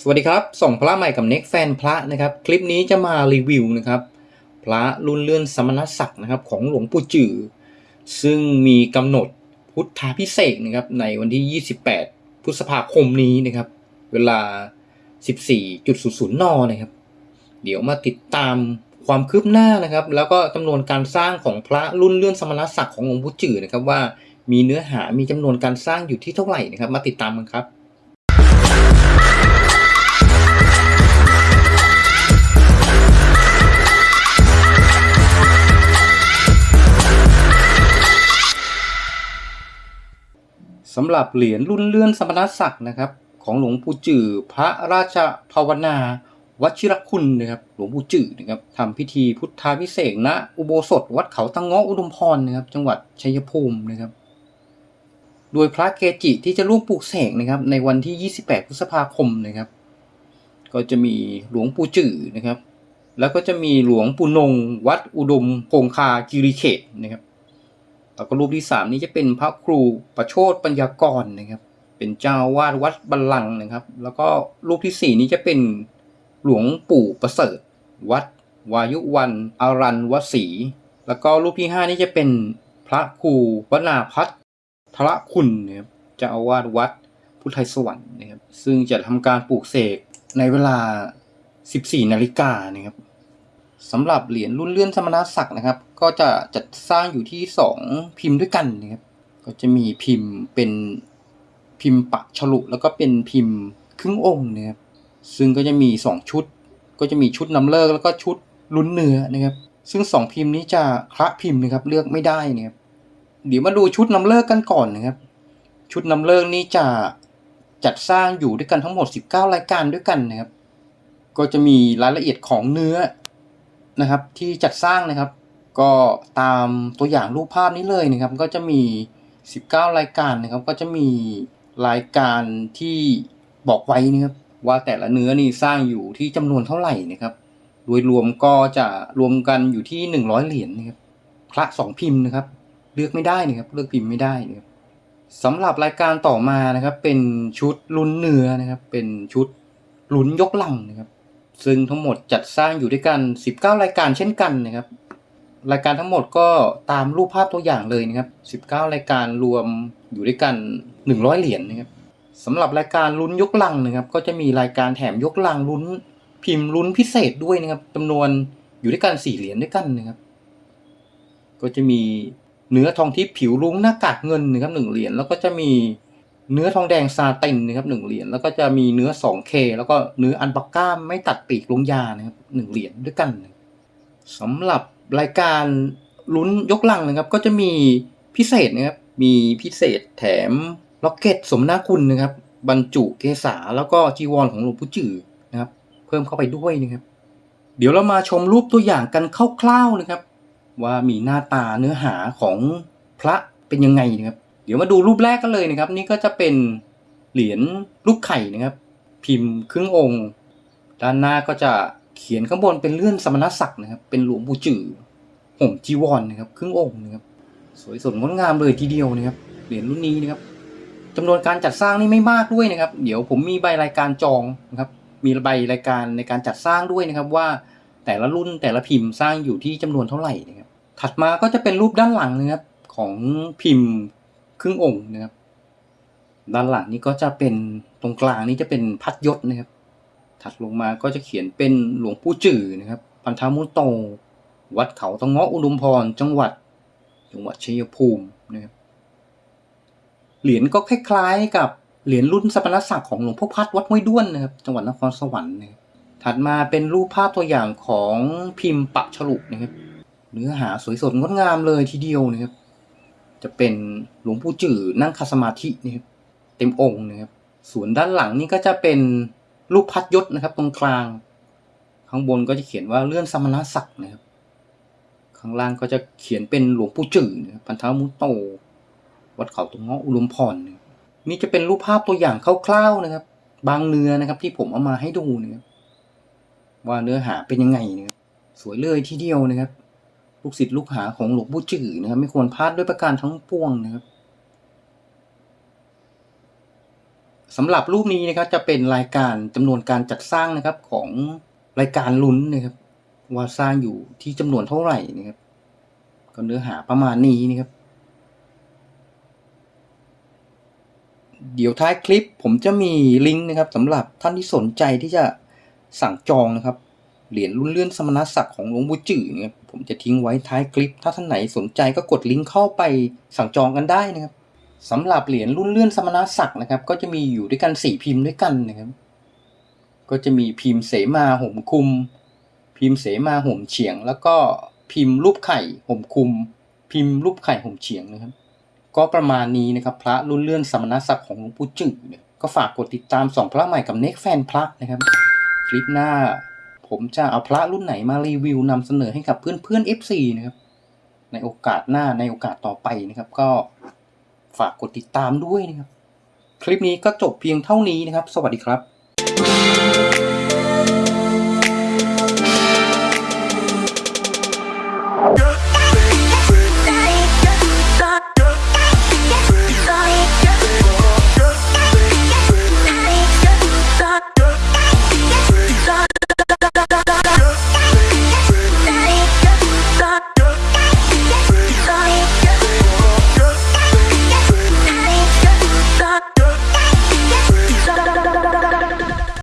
สวัสดีครับ ส่งพระใหม่กับเน็กแฟนพระนะครับ คลิปนี้จะมารีวิวนะครับ พระรุ่นเลื่อนสมณศักดิ์นะครับของหลวงปู่จือซึ่งมีกำหนดพุทธาพิเศษนะครับในวันที่ 28 พฤษภาคมนี้นะครับ เวลา 14.00นนะครับ เดี๋ยวมาติดตามความคืบหน้านะครับ แล้วก็จำนวนการสร้างของพระรุ่นเลื่อนสมณศักดิ์ของหลวงปู่จือนะครับว่ามีเนื้อหามีจำนวนการสร้างอยู่ที่เท่าไหร่นะครับ มาติดตามกันครับ สำหรับเหรียญรุ่นเลื่อนสมณศักดิ์นะครับ ของหลวงปู่จือพระราชภาวนา วชิรคุณนะครับหลวงปู่จือนะครับทำพิธีพุทธาพิเศษกณอุโบสถวัดเขาตังเงาะอุดมพรนะครับ จังหวัดชัยภูมินะครับ โดยพระเกจิที่จะร่วมปลูกเสกนะครับ ในวันที่ 28 พฤษภาคมนะครับ ก็จะมีหลวงปู่จือนะครับ แล้วก็จะมีหลวงปู่นง วัดอุดมคงคากิริเขตนะครับ แล้วก็รูปที่สามนี้จะเป็นพระครูประโชดปัญญากรนะครับ เป็นเจ้าวาดวัดบัลลังก์นะครับ แล้วก็รูปที่สี่นี้จะเป็นหลวงปู่ประเสริฐ วัด วายุวันอารันวสี แล้วก็รูปที่ห้านี้จะเป็นพระครูวนาพัฒน์ทระคุณนะครับเจ้าอาวาสวัดพุทธไทยสวรรค์นะครับ ซึ่งจะทำการปลูกเสกในเวลา 14 นาฬิกานะครับ สำหรับเหรียญรุ่นเลื่อนสมณศักดิ์นะครับ ก็จะจัดสร้างอยู่ที่ 2 พิมพ์ด้วยกันนะครับก็จะมีพิมพ์เป็นพิมพ์ปักฉลุ แล้วก็เป็นพิมพ์ครึ่งองค์นะครับซึ่งก็จะมี 2 ชุด ก็จะมีชุดนำเลิกแล้วก็ชุดลุ้นเนื้อนะครับ ซึ่ง 2 พิมพ์นี้จะคละพิมพ์นะครับเลือกไม่ได้นะครับเดี๋ยวมาดูชุดนำเลิกกันก่อนนะครับ ชุดนำเลิกนี้จะจัดสร้างอยู่ด้วยกันทั้งหมด 19 รายการด้วยกันนะครับ ก็จะมีรายละเอียดของเนื้อ นะครับที่จัดสร้างนะครับ ก็ตามตัวอย่างรูปภาพนี้เลยนะครับ ก็จะมี 19 รายการนะครับ ก็จะมีรายการที่บอกไว้นะครับว่าแต่ละเนื้อนี่สร้างอยู่ที่จำนวนเท่าไหร่นะครับโดยรวมก็จะรวมกันอยู่ที่ 100 เหรียญนะครับพระสองพิมพ์นะครับ เลือกไม่ได้นะครับ เลือกพิมพ์ไม่ได้นะครับสำหรับรายการต่อมานะครับ เป็นชุดลุ้นเนื้อนะครับ เป็นชุดลุ้นยกลังนะครับ ซึ่งทั้งหมดจัดสร้างอยู่ด้วยกัน 19 รายการเช่นกันนะครับ รายการทั้งหมดก็ตามรูปภาพตัวอย่างเลยนะครับ 19 รายการรวมอยู่ด้วยกัน 100 เหรียญนะครับสำหรับรายการลุ้นยกลังนะครับ ก็จะมีรายการแถมยกลังลุ้น พิมพ์ลุ้นพิเศษด้วยนะครับจำนวนอยู่ด้วยกัน4เหรียญด้วยกันนะครับ ก็จะมีเนื้อทองทิพย์ผิวรุ้งหน้ากากเงินนะครับ1เหรียญแล้วก็จะมี เนื้อทองแดงซาตินนะครับหนึ่งเหรียญแล้วก็จะมีเนื้อ 2K แล้วก็เนื้ออันปักก้ามไม่ตัดปีกลงยานะครับหนึ่งเหรียญด้วยกันสำหรับรายการลุ้นยกลังนะครับ ก็จะมีพิเศษนะครับมีพิเศษแถมล็อกเก็ตสมนาคุณนะครับ บรรจุเกษาแล้วก็จีวรของหลวงปู่จือนะครับ เพิ่มเข้าไปด้วยนะครับ เดี๋ยวเรามาชมรูปตัวอย่างกันคร่าวๆนะครับ ว่ามีหน้าตาเนื้อหาของพระเป็นยังไงนะครับ เดี๋ยวมาดูรูปแรกกันเลยนะครับ นี่ก็จะเป็นเหรียญลูกไข่นะครับ พิมพ์ครึ่งองค์ ด้านหน้าก็จะเขียนข้างบนเป็นเลื่อนสมณศักดิ์นะครับ เป็นหลวงปู่จือห่มจีวรนะครับ ครึ่งองค์นะครับ สวยสดงดงามเลยทีเดียวนะครับ เหรียญรุ่นนี้นะครับจำนวนการจัดสร้างนี่ไม่มากด้วยนะครับ เดี๋ยวผมมีใบรายการจองนะครับ มีใบรายการในการจัดสร้างด้วยนะครับว่าแต่ละรุ่นแต่ละพิมพ์สร้างอยู่ที่จำนวนเท่าไหร่นะครับ ถัดมาก็จะเป็นรูปด้านหลังนะครับของพิมพ์ ครึ่งองค์นะครับ ด้านหลังนี้ก็จะเป็นตรงกลางนี้จะเป็นพัดยศนะครับ ถัดลงมาก็จะเขียนเป็นหลวงปู่จื่อนะครับพันธามุตโต วัดเขาตะเงาะอุดมพร จังหวัด จังหวัดชัยภูมินะครับ เหรียญก็คล้ายๆกับเหรียญรุ่นสมณศักดิ์ของหลวงพ่อพัดวัดห้วยด้วนนะครับ จังหวัดนครสวรรค์นะครับถัดมาเป็นรูปภาพตัวอย่างของพิมพ์ปักฉลุนะครับ เนื้อหาสวยสดงดงามเลยทีเดียวนะครับ จะเป็นหลวงปู่จื่อนั่งคาสมาธินะครับเต็มองค์นะครับ ส่วนด้านหลังนี่ก็จะเป็นรูปพัดยศนะครับ ตรงกลาง ข้างบนก็จะเขียนว่าเลื่อนสมณศักดิ์นะครับ ข้างล่างก็จะเขียนเป็นหลวงปู่จื่อนะครับพันธมุตโต วัดเขาตรงเงาะอุดมพรนะครับนี่จะเป็นรูปภาพตัวอย่างคร่าวๆนะครับ บางเนื้อนะครับที่ผมเอามาให้ดูนะครับว่าเนื้อหาเป็นยังไงนะครับสวยเลยทีเดียวนะครับ ลูกศิษย์ลูกหาของหลวงปู่จือนะครับ ไม่ควรพลาดด้วยประการทั้งปวงนะครับสำหรับรูปนี้นะครับ จะเป็นรายการจำนวนการจัดสร้างนะครับของรายการลุ้นนะครับ ว่าสร้างอยู่ที่จำนวนเท่าไหร่นะครับก็เนื้อหาประมาณนี้นะครับ เดี๋ยวท้ายคลิปผมจะมีลิงก์นะครับสำหรับท่านที่สนใจที่จะสั่งจองนะครับ เหรียญรุ่นเลื่อนสมณศักดิ์ของหลวงปู่จือนะครับผมจะทิ้งไว้ท้ายคลิป ถ้าท่านไหนสนใจก็กดลิงก์เข้าไปสั่งจองกันได้นะครับสำหรับเหรียญรุ่นเลื่อนสมณศักดิ์นะครับ ก็จะมีอยู่ด้วยกันสี่พิมพ์ด้วยกันนะครับ ก็จะมีพิมพ์เสมาห่มคุม พิมพ์เสมาห่มเฉียง แล้วก็พิมพ์รูปไข่ห่มคุม พิมพ์รูปไข่ห่มเฉียงนะครับ ก็ประมาณนี้นะครับ พระรุ่นเลื่อนสมณศักดิ์ของหลวงปู่จือเนี่ยก็ฝากกดติดตามสองพระใหม่กับเน็กแฟนพระนะครับ คลิปหน้า ผมจะเอาพระรุ่นไหนมารีวิวนำเสนอให้กับเพื่อนเพื่อน FC นะครับ ในโอกาสหน้าในโอกาสต่อไปนะครับ ก็ฝากกดติดตามด้วยนะครับ คลิปนี้ก็จบเพียงเท่านี้นะครับ สวัสดีครับ